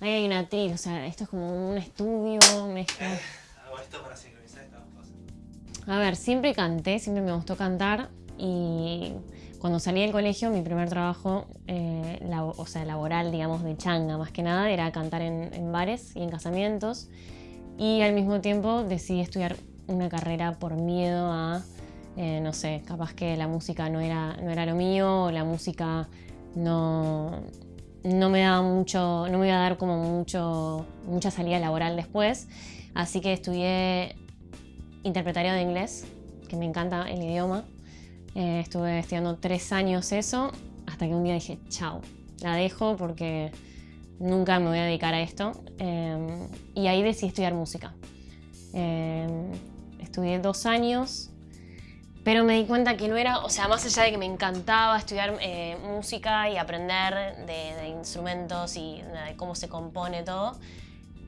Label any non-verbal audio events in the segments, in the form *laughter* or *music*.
ahí hay una atril, o sea, esto es como un estudio, mezcla. Hago esto para sincronizar estas dos cosas. A ver, siempre canté, siempre me gustó cantar y cuando salí del colegio, mi primer trabajo, eh, o sea, laboral, digamos, de changa más que nada, era cantar en, en bares y en casamientos. Y al mismo tiempo decidí estudiar una carrera por miedo a, eh, no sé, capaz que la música no era, no era lo mío, o la música no, no me daba mucho, no me iba a dar como mucho, mucha salida laboral después. Así que estudié interpretario de inglés, que me encanta el idioma. Eh, estuve estudiando tres años eso, hasta que un día dije, chao, la dejo porque nunca me voy a dedicar a esto. Eh, y ahí decidí estudiar música. Eh, estudié dos años, pero me di cuenta que no era, o sea, más allá de que me encantaba estudiar eh, música y aprender de, de instrumentos y de cómo se compone todo,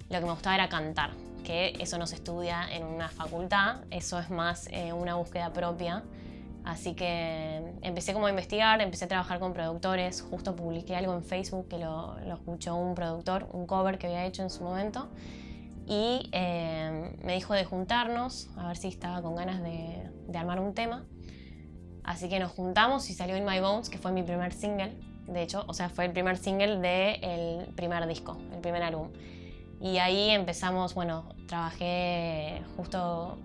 lo que me gustaba era cantar, que eso no se estudia en una facultad, eso es más eh, una búsqueda propia. Así que empecé como a investigar, empecé a trabajar con productores, justo publiqué algo en Facebook que lo, lo escuchó un productor, un cover que había hecho en su momento, y eh, me dijo de juntarnos, a ver si estaba con ganas de, de armar un tema. Así que nos juntamos y salió In My Bones, que fue mi primer single, de hecho, o sea, fue el primer single del primer disco, el primer álbum. Y ahí empezamos, bueno, trabajé justo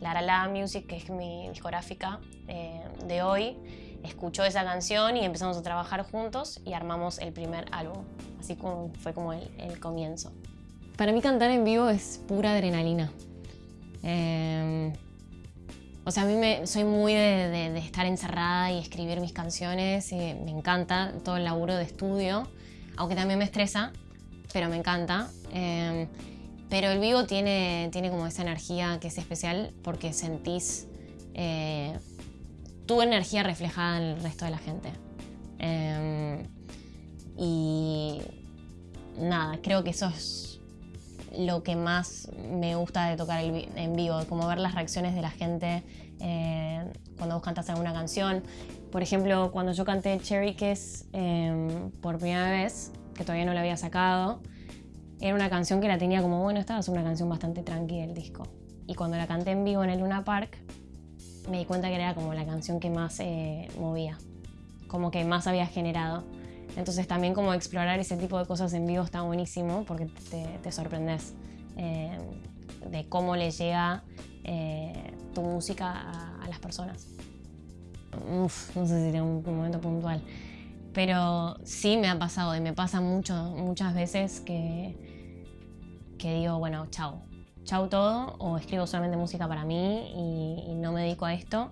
La Music, que es mi discográfica eh, de hoy, escuchó esa canción y empezamos a trabajar juntos y armamos el primer álbum. Así como fue como el, el comienzo. Para mí cantar en vivo es pura adrenalina. Eh, o sea, a mí me, soy muy de, estar encerrada y escribir mis canciones. y me encanta todo el laburo de estudio, aunque también me estresa, pero me encanta. Eh, pero el vivo tiene, tiene como esa energía que es especial porque sentís eh, tu energía reflejada en el resto de la gente. Eh, y nada, creo que eso es lo que más me gusta de tocar en vivo, como ver las reacciones de la gente eh, cuando vos cantas alguna canción. Por ejemplo, cuando yo canté Cherry Kiss eh, por primera vez, que todavía no la había sacado, era una canción que la tenía como, bueno, esta es una canción bastante tranqui del disco. Y cuando la canté en vivo en el Luna Park, me di cuenta que era como la canción que más eh, movía, como que más había generado. Entonces también como explorar ese tipo de cosas en vivo está buenísimo porque te, te sorprendes eh, de cómo le llega eh, tu música a, a las personas. Uf, no sé si tengo un, momento puntual, pero sí me ha pasado y me pasa mucho, muchas veces que, que digo, bueno, chao, chao todo o escribo solamente música para mí y, y no me dedico a esto.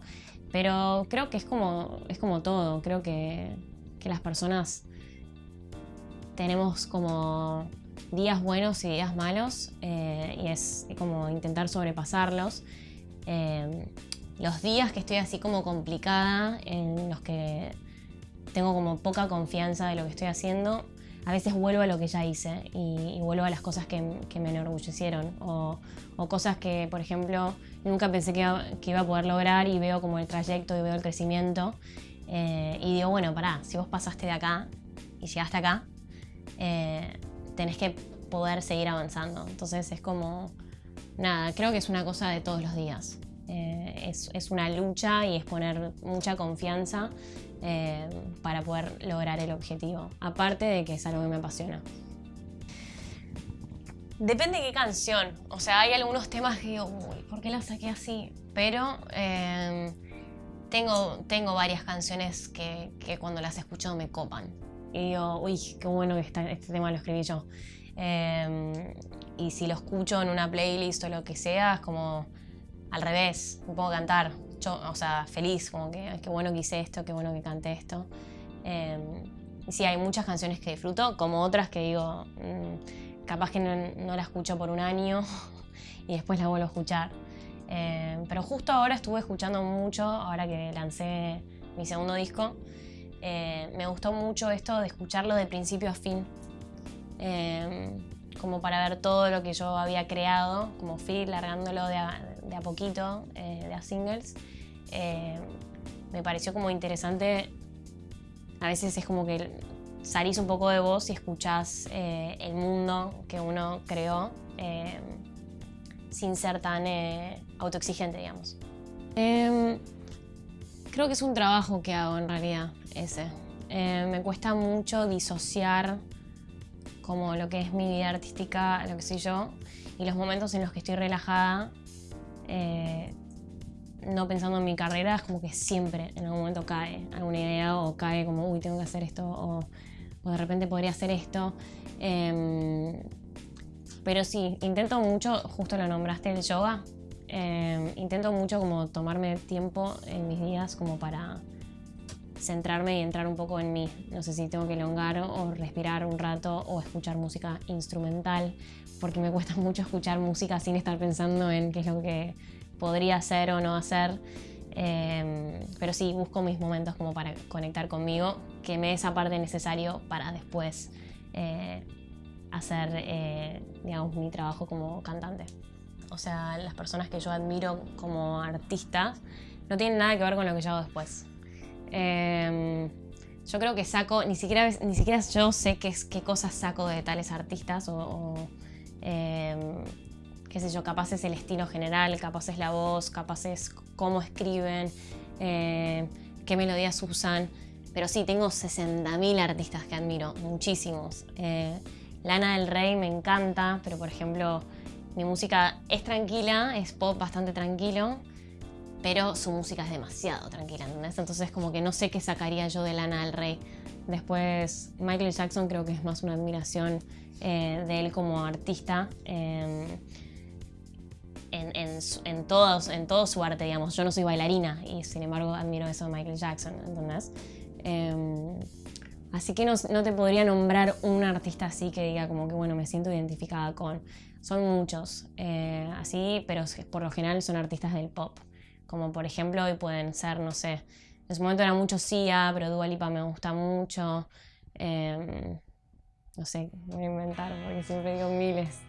Pero creo que es como, es como todo, creo que, que las personas tenemos como días buenos y días malos eh, y es como intentar sobrepasarlos. Eh, los días que estoy así como complicada, en los que tengo como poca confianza de lo que estoy haciendo, a veces vuelvo a lo que ya hice y, y vuelvo a las cosas que, que me enorgullecieron o, o cosas que, por ejemplo, nunca pensé que iba, que iba a poder lograr y veo como el trayecto y veo el crecimiento eh, y digo, bueno, pará, si vos pasaste de acá y llegaste acá, eh, tenés que poder seguir avanzando. Entonces es como, nada, creo que es una cosa de todos los días. Eh, es, es una lucha y es poner mucha confianza eh, para poder lograr el objetivo. Aparte de que es algo que me apasiona. Depende de qué canción. O sea, hay algunos temas que digo, uy, ¿por qué la saqué así? Pero eh, tengo, tengo varias canciones que, que cuando las escucho me copan. Y digo, uy, qué bueno que está, este tema lo escribí yo. Eh, y si lo escucho en una playlist o lo que sea, es como al revés, me puedo cantar. Yo, o sea, feliz, como que "Ay, qué bueno que hice esto, qué bueno que canté esto. Eh, y sí, hay muchas canciones que disfruto, como otras que digo, mm, capaz que no, no la escucho por un año *laughs* y después la vuelvo a escuchar. Eh, pero justo ahora estuve escuchando mucho, ahora que lancé mi segundo disco, eh, me gustó mucho esto de escucharlo de principio a fin. Eh, como para ver todo lo que yo había creado, como fui largándolo de a, poquito, eh, de a singles. Me pareció como interesante, a veces es como que salís un poco de vos y escuchás el mundo que uno creó sin ser tan autoexigente, digamos. Creo que es un trabajo que hago en realidad, ese. me cuesta mucho disociar como lo que es mi vida artística, lo que soy yo, y los momentos en los que estoy relajada, no pensando en mi carrera, es como que siempre en algún momento cae alguna idea o cae como, uy, tengo que hacer esto, o o de repente podría hacer esto. Em, pero sí, intento mucho, justo lo nombraste el yoga, em, intento mucho como tomarme tiempo en mis días como para centrarme y entrar un poco en mí. No sé si tengo que elongar o respirar un rato o escuchar música instrumental, porque me cuesta *laughs* mucho escuchar música sin estar pensando en qué es lo que podría hacer o no hacer. Em, pero sí, busco mis momentos como para conectar conmigo, que me esa parte necesario para después eh, hacer, eh, digamos, mi trabajo como cantante. O sea, las personas que yo admiro como artistas no tienen nada que ver con lo que yo hago después. Em, yo creo que saco, ni siquiera, ni siquiera yo sé qué, qué cosas saco de tales artistas o, em, qué sé yo, capaz es el estilo general, capaz es la voz, capaz es cómo escriben, eh, qué melodías usan. Pero sí, tengo 60.000 artistas que admiro, muchísimos. Eh, Lana del Rey me encanta, pero por ejemplo, mi música es tranquila, es pop bastante tranquilo, pero su música es demasiado tranquila, ¿entendés? Entonces como que no sé qué sacaría yo de Lana del Rey. Después, Michael Jackson creo que es más una admiración eh, de él como artista en, en, todos, en todo su arte, digamos. Yo no soy bailarina y sin embargo admiro eso de Michael Jackson, ¿entendés? Em, así que no, te podría nombrar un artista así que diga como que, bueno, me siento identificada con. Son muchos, eh, así, pero por lo general son artistas del pop. Como por ejemplo hoy pueden ser, no sé, en su momento era mucho Sia, pero Dua Lipa me gusta mucho. Em, no sé, voy a inventar porque siempre digo miles.